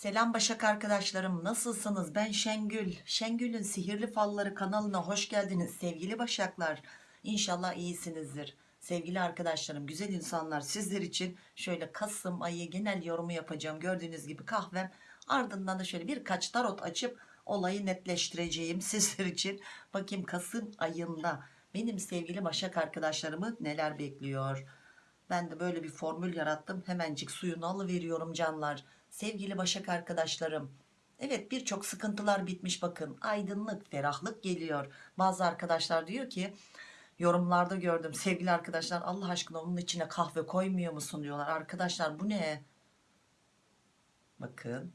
Selam Başak arkadaşlarım nasılsınız? Ben Şengül. Şengül'ün sihirli falları kanalına hoş geldiniz sevgili Başaklar. İnşallah iyisinizdir. Sevgili arkadaşlarım güzel insanlar sizler için şöyle Kasım ayı genel yorumu yapacağım. Gördüğünüz gibi kahvem. Ardından da şöyle birkaç tarot açıp olayı netleştireceğim sizler için. Bakayım Kasım ayında benim sevgili Başak arkadaşlarımı neler bekliyor? Ben de böyle bir formül yarattım. Hemencik suyunu alıveriyorum canlar sevgili Başak arkadaşlarım evet birçok sıkıntılar bitmiş bakın. Aydınlık ferahlık geliyor. Bazı arkadaşlar diyor ki yorumlarda gördüm sevgili arkadaşlar Allah aşkına onun içine kahve koymuyor musun? diyorlar. Arkadaşlar bu ne? Bakın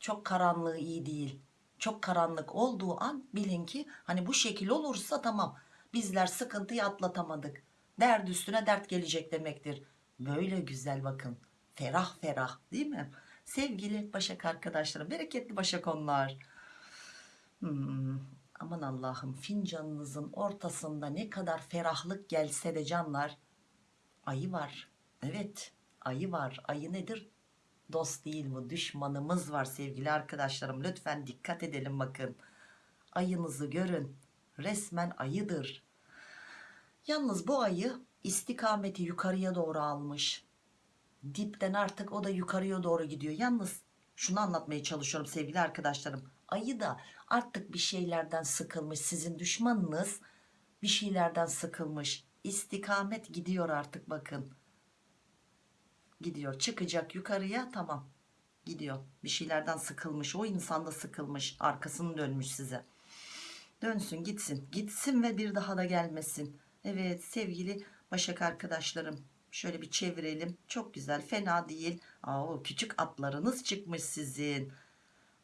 çok karanlığı iyi değil. Çok karanlık olduğu an bilin ki hani bu şekil olursa tamam bizler sıkıntıyı atlatamadık. Dert üstüne dert gelecek demektir. Böyle güzel bakın ferah ferah değil mi sevgili başak arkadaşlarım bereketli başak onlar Hmm, aman Allah'ım fincanınızın ortasında ne kadar ferahlık gelse de canlar ayı var. Evet ayı var. Ayı nedir? Dost değil bu düşmanımız var sevgili arkadaşlarım. Lütfen dikkat edelim bakın. Ayınızı görün resmen ayıdır. Yalnız bu ayı istikameti yukarıya doğru almış dipten artık o da yukarıya doğru gidiyor. Yalnız şunu anlatmaya çalışıyorum sevgili arkadaşlarım. Ayı da artık bir şeylerden sıkılmış. Sizin düşmanınız bir şeylerden sıkılmış. İstikamet gidiyor artık bakın. Gidiyor. Çıkacak yukarıya tamam. Gidiyor. Bir şeylerden sıkılmış. O insan da sıkılmış. Arkasını dönmüş size. Dönsün gitsin. Gitsin ve bir daha da gelmesin. Evet sevgili başak arkadaşlarım şöyle bir çevirelim. Çok güzel. Fena değil. Aa, küçük atlarınız çıkmış sizin.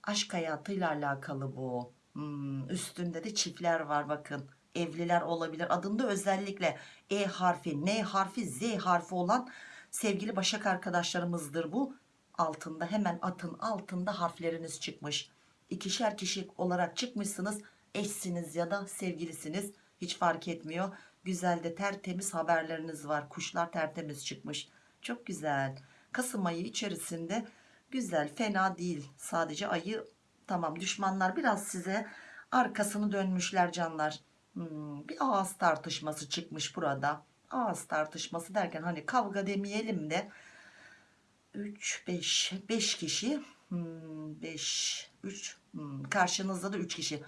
Aşk hayatıyla alakalı bu. Hmm, üstünde de çiftler var bakın. Evliler olabilir. Adında özellikle E harfi N harfi Z harfi olan sevgili başak arkadaşlarımızdır bu. Altında hemen atın altında harfleriniz çıkmış. İkişer kişi olarak çıkmışsınız. Eşsiniz ya da sevgilisiniz. Hiç fark etmiyor güzel de tertemiz haberleriniz var. Kuşlar tertemiz çıkmış. Çok güzel. Kasım ayı içerisinde güzel fena değil. Sadece ayı tamam düşmanlar biraz size arkasını dönmüşler canlar. Hmm, bir ağız tartışması çıkmış burada. Ağız tartışması derken hani kavga demeyelim de 3 5 5 kişi. 5 3 karşınızda da 3 kişi.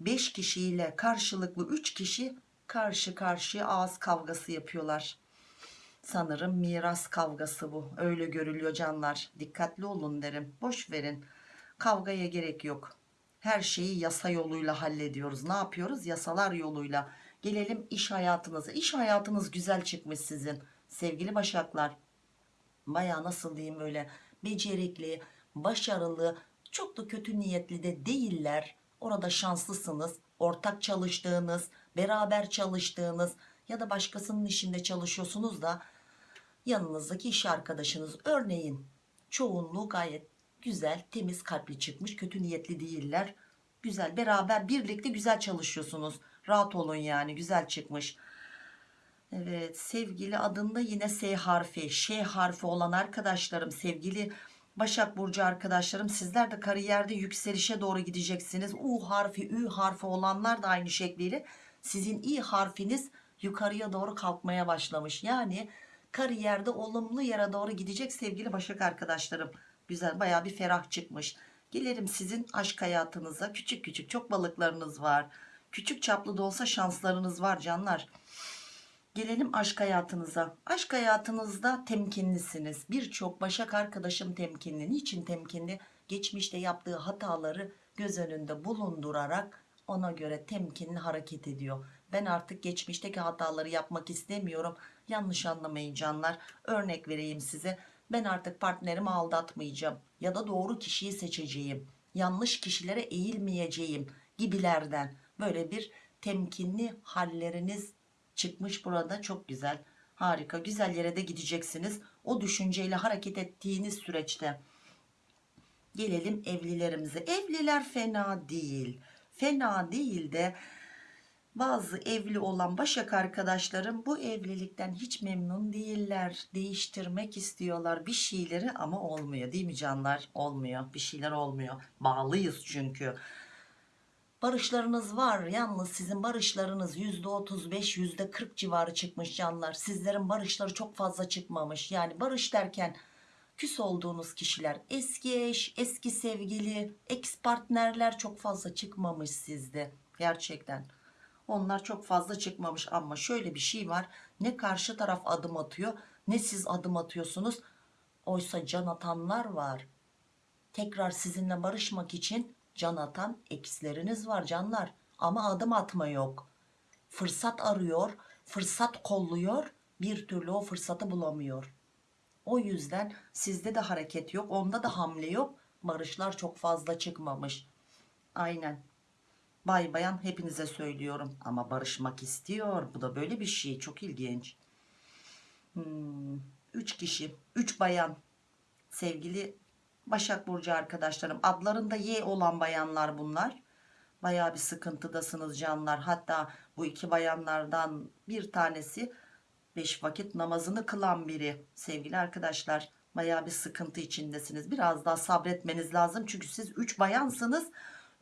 5 kişiyle karşılıklı 3 kişi karşı karşıya ağız kavgası yapıyorlar. Sanırım miras kavgası bu. Öyle görülüyor canlar. Dikkatli olun derim. Boş verin. Kavgaya gerek yok. Her şeyi yasa yoluyla hallediyoruz. Ne yapıyoruz? Yasalar yoluyla. Gelelim iş hayatınıza. İş hayatınız güzel çıkmış sizin. Sevgili başaklar. Baya nasıl diyeyim öyle becerikli başarılı çok da kötü niyetli de değiller orada şanslısınız ortak çalıştığınız beraber çalıştığınız ya da başkasının işinde çalışıyorsunuz da yanınızdaki iş arkadaşınız. Örneğin çoğunluğu gayet güzel temiz kalpli çıkmış kötü niyetli değiller. Güzel beraber birlikte güzel çalışıyorsunuz. Rahat olun yani güzel çıkmış. Evet sevgili adında yine S harfi Ş harfi olan arkadaşlarım sevgili Başak Burcu arkadaşlarım sizler de kariyerde yükselişe doğru gideceksiniz. U harfi Ü harfi olanlar da aynı şekliyle sizin İ harfiniz yukarıya doğru kalkmaya başlamış. Yani kariyerde olumlu yere doğru gidecek sevgili Başak arkadaşlarım. Güzel baya bir ferah çıkmış. Gelelim sizin aşk hayatınıza. Küçük küçük çok balıklarınız var. Küçük çaplı da olsa şanslarınız var canlar gelelim aşk hayatınıza. Aşk hayatınızda temkinlisiniz. Birçok başak arkadaşım temkinli. Niçin temkinli? Geçmişte yaptığı hataları göz önünde bulundurarak ona göre temkinli hareket ediyor. Ben artık geçmişteki hataları yapmak istemiyorum. Yanlış anlamayın canlar. Örnek vereyim size. Ben artık partnerimi aldatmayacağım ya da doğru kişiyi seçeceğim. Yanlış kişilere eğilmeyeceğim gibilerden. Böyle bir temkinli halleriniz çıkmış burada çok güzel harika güzel yere de gideceksiniz o düşünceyle hareket ettiğiniz süreçte gelelim evlilerimize evliler fena değil fena değil de bazı evli olan Başak arkadaşlarım bu evlilikten hiç memnun değiller. Değiştirmek istiyorlar bir şeyleri ama olmuyor değil mi canlar? Olmuyor. Bir şeyler olmuyor. Bağlıyız çünkü. Barışlarınız var. Yalnız sizin barışlarınız %35 %40 civarı çıkmış canlar. Sizlerin barışları çok fazla çıkmamış. Yani barış derken küs olduğunuz kişiler eski eş, eski sevgili, ex partnerler çok fazla çıkmamış sizde. Gerçekten. Onlar çok fazla çıkmamış ama şöyle bir şey var. Ne karşı taraf adım atıyor ne siz adım atıyorsunuz. Oysa can atanlar var. Tekrar sizinle barışmak için can atan eksleriniz var canlar. Ama adım atma yok. Fırsat arıyor, fırsat kolluyor, bir türlü o fırsatı bulamıyor. O yüzden sizde de hareket yok, onda da hamle yok. Barışlar çok fazla çıkmamış. Aynen. Bay bayan hepinize söylüyorum ama barışmak istiyor. Bu da böyle bir şey. Çok ilginç. Hmm, üç kişi, üç bayan. Sevgili Başak Burcu arkadaşlarım. Adlarında Y olan bayanlar bunlar. Bayağı bir sıkıntıdasınız canlar. Hatta bu iki bayanlardan bir tanesi beş vakit namazını kılan biri. Sevgili arkadaşlar bayağı bir sıkıntı içindesiniz. Biraz daha sabretmeniz lazım. Çünkü siz üç bayansınız.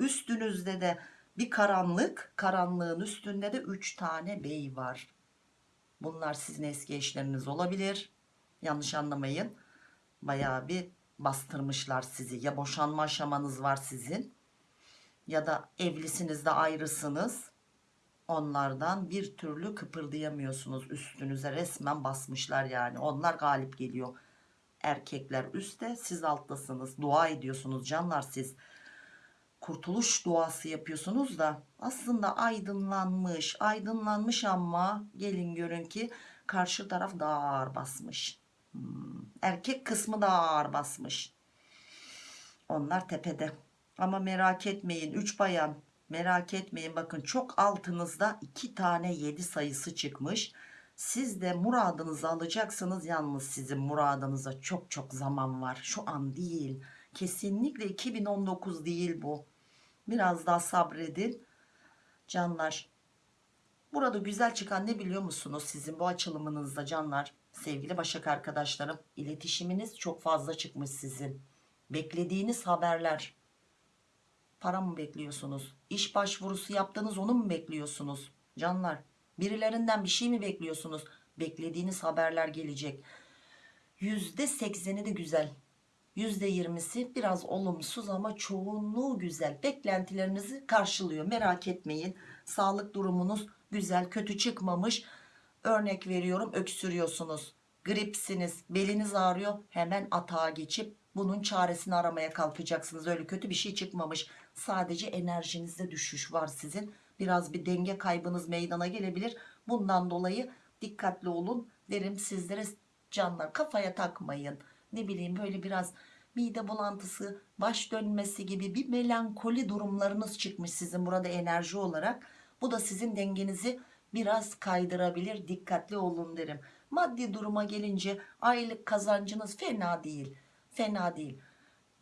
Üstünüzde de bir karanlık. Karanlığın üstünde de üç tane bey var. Bunlar sizin eski eşleriniz olabilir. Yanlış anlamayın. Bayağı bir bastırmışlar sizi. Ya boşanma aşamanız var sizin ya da evlisiniz de ayrısınız. Onlardan bir türlü kıpırdayamıyorsunuz. Üstünüze resmen basmışlar yani. Onlar galip geliyor. Erkekler üstte siz alttasınız. Dua ediyorsunuz canlar siz. Kurtuluş duası yapıyorsunuz da aslında aydınlanmış aydınlanmış ama gelin görün ki karşı taraf daha ağır basmış. Hmm, Erkek kısmı daha ağır basmış. Onlar tepede. Ama merak etmeyin 3 bayan merak etmeyin bakın çok altınızda 2 tane 7 sayısı çıkmış. Siz de muradınızı alacaksınız yalnız sizin muradınıza çok çok zaman var. Şu an değil. Kesinlikle 2019 değil bu. Biraz daha sabredin. Canlar. Burada güzel çıkan ne biliyor musunuz sizin bu açılımınızda canlar? Sevgili Başak arkadaşlarım iletişiminiz çok fazla çıkmış sizin. Beklediğiniz haberler. Para mı bekliyorsunuz? İş başvurusu yaptınız onu mu bekliyorsunuz? Canlar birilerinden bir şey mi bekliyorsunuz? Beklediğiniz haberler gelecek. %80'i de güzel. %20'si biraz olumsuz ama çoğunluğu güzel. Beklentilerinizi karşılıyor. Merak etmeyin. Sağlık durumunuz güzel, kötü çıkmamış. Örnek veriyorum öksürüyorsunuz. Gripsiniz, beliniz ağrıyor. Hemen atağa geçip bunun çaresini aramaya kalkacaksınız. Öyle kötü bir şey çıkmamış. Sadece enerjinizde düşüş var sizin. Biraz bir denge kaybınız meydana gelebilir. Bundan dolayı dikkatli olun derim sizlere canlar. Kafaya takmayın. Ne bileyim böyle biraz mide bulantısı, baş dönmesi gibi bir melankoli durumlarınız çıkmış sizin burada enerji olarak. Bu da sizin dengenizi biraz kaydırabilir. Dikkatli olun derim. Maddi duruma gelince aylık kazancınız fena değil. Fena değil.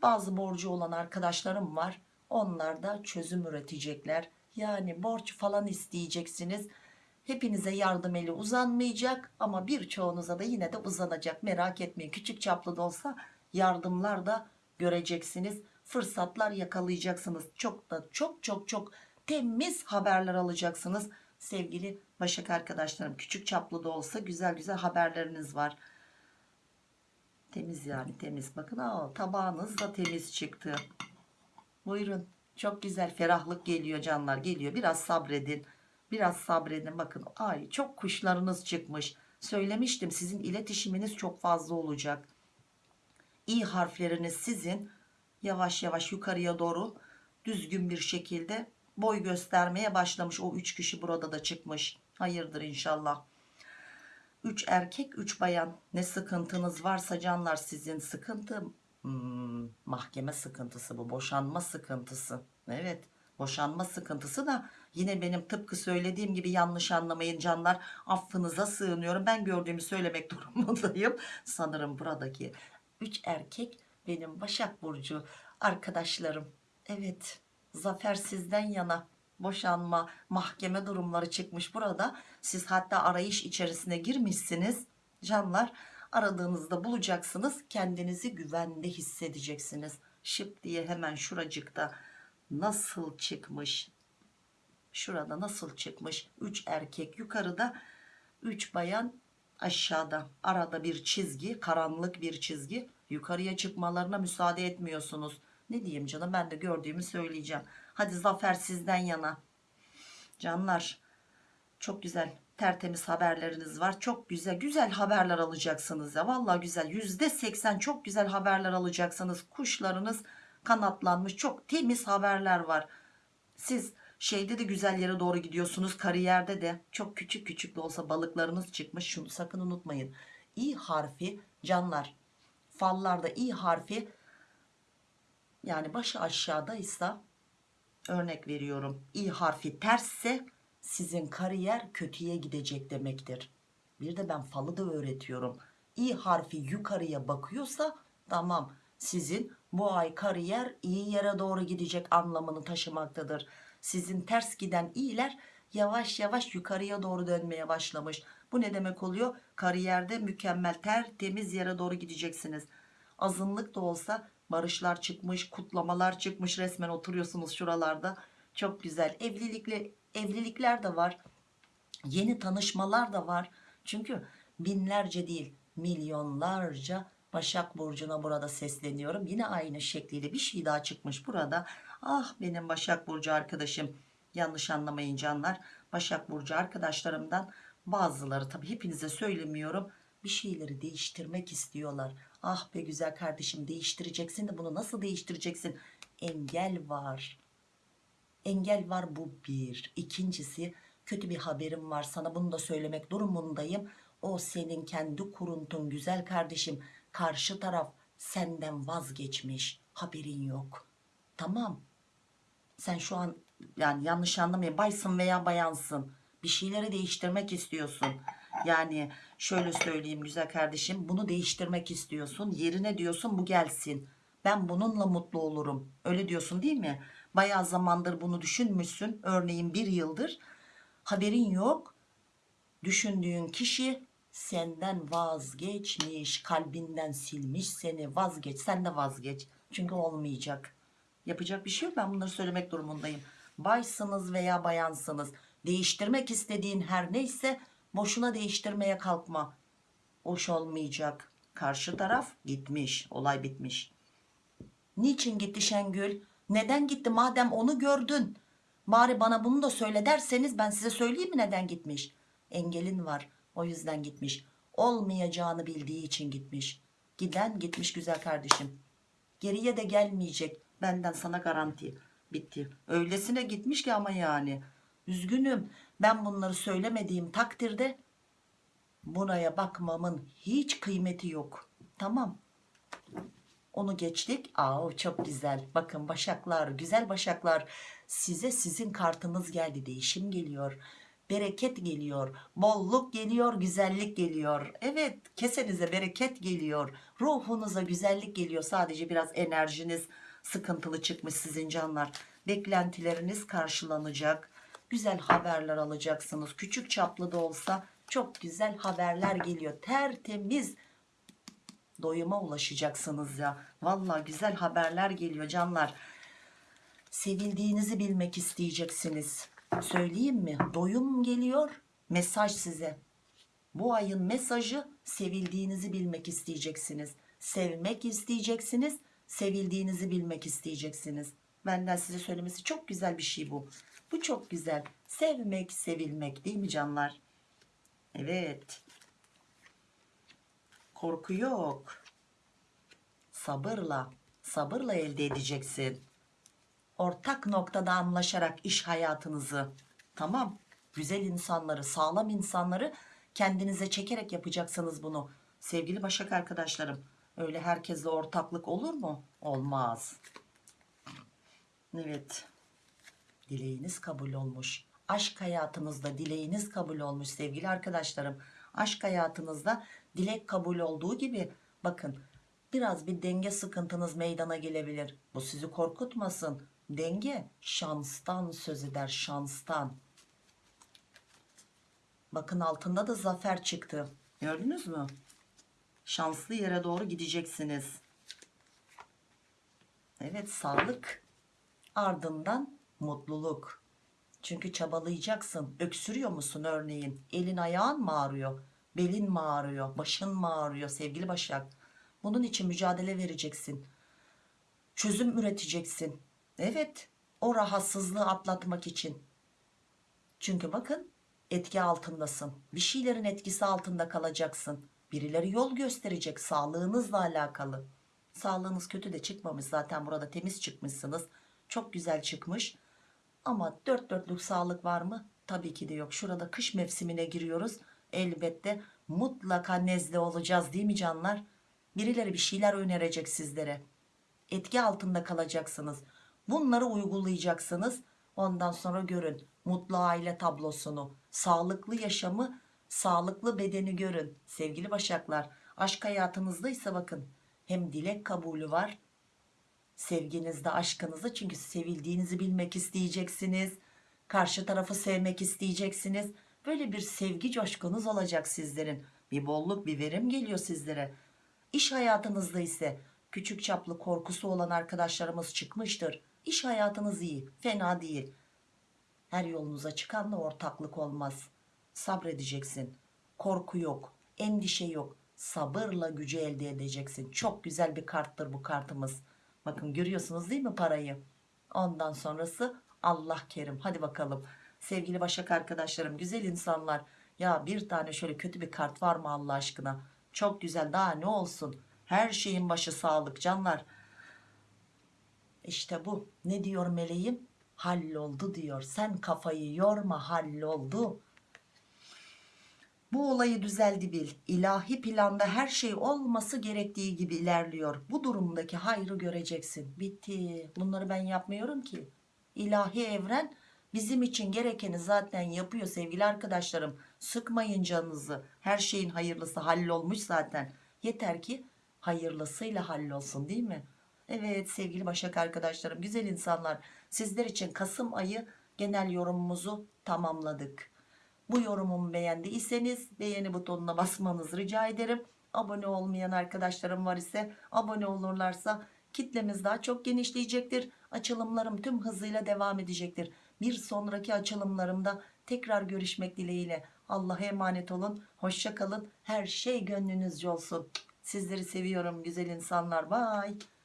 Bazı borcu olan arkadaşlarım var. Onlar da çözüm üretecekler. Yani borç falan isteyeceksiniz. Hepinize yardım eli uzanmayacak ama birçoğunuza da yine de uzanacak. Merak etmeyin. Küçük çaplı da olsa yardımlar da göreceksiniz. Fırsatlar yakalayacaksınız. Çok da çok çok çok temiz haberler alacaksınız. Sevgili Başak arkadaşlarım küçük çaplı da olsa güzel güzel haberleriniz var. Temiz yani temiz. Bakın aa, tabağınız da temiz çıktı. Buyurun. Çok güzel ferahlık geliyor canlar geliyor. Biraz sabredin. Biraz sabredin. Bakın ay çok kuşlarınız çıkmış. Söylemiştim sizin iletişiminiz çok fazla olacak. İ harfleriniz sizin yavaş yavaş yukarıya doğru düzgün bir şekilde boy göstermeye başlamış. O üç kişi burada da çıkmış. Hayırdır inşallah. 3 erkek 3 bayan. Ne sıkıntınız varsa canlar sizin sıkıntı. Hmm, mahkeme sıkıntısı bu. Boşanma sıkıntısı. Evet boşanma sıkıntısı da yine benim tıpkı söylediğim gibi yanlış anlamayın canlar. Affınıza sığınıyorum. Ben gördüğümü söylemek durumundayım. Sanırım buradaki 3 erkek benim Başak Burcu arkadaşlarım. Evet zafer sizden yana. Boşanma mahkeme durumları çıkmış burada. Siz hatta arayış içerisine girmişsiniz. Canlar aradığınızda bulacaksınız. Kendinizi güvende hissedeceksiniz. Şıp diye hemen şuracıkta nasıl çıkmış? Şurada nasıl çıkmış? 3 erkek yukarıda 3 bayan aşağıda. Arada bir çizgi karanlık bir çizgi. Yukarıya çıkmalarına müsaade etmiyorsunuz ne diyeyim canım? Ben de gördüğümü söyleyeceğim. Hadi zafer sizden yana. Canlar çok güzel tertemiz haberleriniz var. Çok güzel güzel haberler alacaksınız ya. Vallahi güzel. Yüzde seksen çok güzel haberler alacaksınız. Kuşlarınız kanatlanmış çok temiz haberler var. Siz şeyde de güzel yere doğru gidiyorsunuz kariyerde de. Çok küçük küçük de olsa balıklarınız çıkmış. Şunu sakın unutmayın. İ harfi canlar fallarda i harfi yani başı aşağıdaysa örnek veriyorum i harfi tersse sizin kariyer kötüye gidecek demektir. Bir de ben falı da öğretiyorum. İ harfi yukarıya bakıyorsa tamam sizin bu ay kariyer iyi yere doğru gidecek anlamını taşımaktadır. Sizin ters giden iyiler yavaş yavaş yukarıya doğru dönmeye başlamış. Bu ne demek oluyor? Kariyerde mükemmel tertemiz yere doğru gideceksiniz. Azınlık da olsa barışlar çıkmış kutlamalar çıkmış resmen oturuyorsunuz şuralarda. Çok güzel. Evlilikle evlilikler de var. Yeni tanışmalar da var. Çünkü binlerce değil milyonlarca Başak Burcu'na burada sesleniyorum. Yine aynı şekliyle bir şey daha çıkmış burada. Ah benim Başak Burcu arkadaşım. Yanlış anlamayın canlar. Başak Burcu arkadaşlarımdan bazıları tabi hepinize söylemiyorum bir şeyleri değiştirmek istiyorlar ah be güzel kardeşim değiştireceksin de bunu nasıl değiştireceksin? Engel var. Engel var bu bir. İkincisi kötü bir haberim var sana bunu da söylemek durumundayım. O senin kendi kuruntun güzel kardeşim. Karşı taraf senden vazgeçmiş. Haberin yok. Tamam. Sen şu an yani yanlış anlamayın baysın veya bayansın. Bir şeyleri değiştirmek istiyorsun. Yani şöyle söyleyeyim güzel kardeşim bunu değiştirmek istiyorsun yerine diyorsun bu gelsin. Ben bununla mutlu olurum. Öyle diyorsun değil mi? Bayağı zamandır bunu düşünmüşsün. Örneğin bir yıldır. Haberin yok. Düşündüğün kişi senden vazgeçmiş. Kalbinden silmiş seni. Vazgeç. Sen de vazgeç. Çünkü olmayacak. Yapacak bir şey yok. Ben bunları söylemek durumundayım. Baysınız veya bayansınız. Değiştirmek istediğin her neyse boşuna değiştirmeye kalkma. Hoş olmayacak. Karşı taraf gitmiş. Olay bitmiş. Niçin gitti Şengül? Neden gitti? Madem onu gördün. Bari bana bunu da söyle derseniz ben size söyleyeyim mi neden gitmiş? Engelin var. O yüzden gitmiş. Olmayacağını bildiği için gitmiş. Giden gitmiş güzel kardeşim. Geriye de gelmeyecek. Benden sana garanti bitti. Öylesine gitmiş ki ama yani. Üzgünüm ben bunları söylemediğim takdirde buraya bakmamın hiç kıymeti yok. Tamam. Onu geçtik. Aa, çok güzel. Bakın başaklar güzel başaklar. Size sizin kartınız geldi. Değişim geliyor bereket geliyor bolluk geliyor güzellik geliyor. Evet kesenize bereket geliyor. Ruhunuza güzellik geliyor. Sadece biraz enerjiniz sıkıntılı çıkmış sizin canlar. Beklentileriniz karşılanacak güzel haberler alacaksınız. Küçük çaplı da olsa çok güzel haberler geliyor. Tertemiz doyuma ulaşacaksınız ya. Vallahi güzel haberler geliyor canlar. Sevildiğinizi bilmek isteyeceksiniz. Söyleyeyim mi? Doyum geliyor mesaj size. Bu ayın mesajı sevildiğinizi bilmek isteyeceksiniz. Sevmek isteyeceksiniz sevildiğinizi bilmek isteyeceksiniz. Benden size söylemesi çok güzel bir şey bu bu çok güzel. Sevmek sevilmek değil mi canlar? Evet. Korku yok. Sabırla sabırla elde edeceksin. Ortak noktada anlaşarak iş hayatınızı tamam güzel insanları sağlam insanları kendinize çekerek yapacaksınız bunu. Sevgili başak arkadaşlarım öyle herkesle ortaklık olur mu? Olmaz. Evet dileğiniz kabul olmuş aşk hayatınızda dileğiniz kabul olmuş sevgili arkadaşlarım aşk hayatınızda dilek kabul olduğu gibi bakın biraz bir denge sıkıntınız meydana gelebilir bu sizi korkutmasın Denge şanstan söz eder şanstan. Bakın altında da zafer çıktı. Gördünüz mü? Şanslı yere doğru gideceksiniz. Evet sağlık ardından mutluluk. Çünkü çabalayacaksın. Öksürüyor musun örneğin? Elin ayağın mı ağrıyor? Belin mi ağrıyor? Başın mı ağrıyor sevgili Başak? Bunun için mücadele vereceksin. Çözüm üreteceksin. Evet o rahatsızlığı atlatmak için. Çünkü bakın etki altındasın. Bir şeylerin etkisi altında kalacaksın. Birileri yol gösterecek sağlığınızla alakalı. Sağlığınız kötü de çıkmamış zaten burada temiz çıkmışsınız. Çok güzel çıkmış. Ama dört dörtlük sağlık var mı? Tabii ki de yok. Şurada kış mevsimine giriyoruz. Elbette mutlaka nezle olacağız değil mi canlar? Birileri bir şeyler önerecek sizlere. Etki altında kalacaksınız. Bunları uygulayacaksınız. Ondan sonra görün mutlu aile tablosunu, sağlıklı yaşamı, sağlıklı bedeni görün. Sevgili başaklar, aşk hayatınızdaysa bakın hem dilek kabulü var sevginizde aşkınızda. Çünkü sevildiğinizi bilmek isteyeceksiniz. Karşı tarafı sevmek isteyeceksiniz. Böyle bir sevgi coşkunuz olacak sizlerin. Bir bolluk bir verim geliyor sizlere. İş hayatınızda ise küçük çaplı korkusu olan arkadaşlarımız çıkmıştır. İş hayatınız iyi fena değil. Her yolunuza çıkanla ortaklık olmaz. Sabredeceksin. Korku yok endişe yok. Sabırla gücü elde edeceksin. Çok güzel bir karttır bu kartımız bakın görüyorsunuz değil mi parayı? Ondan sonrası Allah kerim. Hadi bakalım. Sevgili başak arkadaşlarım güzel insanlar. Ya bir tane şöyle kötü bir kart var mı Allah aşkına? Çok güzel daha ne olsun? Her şeyin başı sağlık canlar. İşte bu. Ne diyor meleğim? Halloldu diyor. Sen kafayı yorma halloldu bu olayı düzeldi bil. İlahi planda her şey olması gerektiği gibi ilerliyor. Bu durumdaki hayrı göreceksin. Bitti. Bunları ben yapmıyorum ki. İlahi evren bizim için gerekeni zaten yapıyor sevgili arkadaşlarım. Sıkmayın canınızı. Her şeyin hayırlısı hallolmuş zaten. Yeter ki hayırlısıyla hallolsun değil mi? Evet sevgili Başak arkadaşlarım, güzel insanlar. Sizler için Kasım ayı genel yorumumuzu tamamladık. Bu yorumumu beğendiyseniz beğeni butonuna basmanızı rica ederim. Abone olmayan arkadaşlarım var ise abone olurlarsa kitlemiz daha çok genişleyecektir. Açılımlarım tüm hızıyla devam edecektir. Bir sonraki açılımlarımda tekrar görüşmek dileğiyle. Allah'a emanet olun. Hoşça kalın. Her şey gönlünüzce olsun. Sizleri seviyorum güzel insanlar. Bye.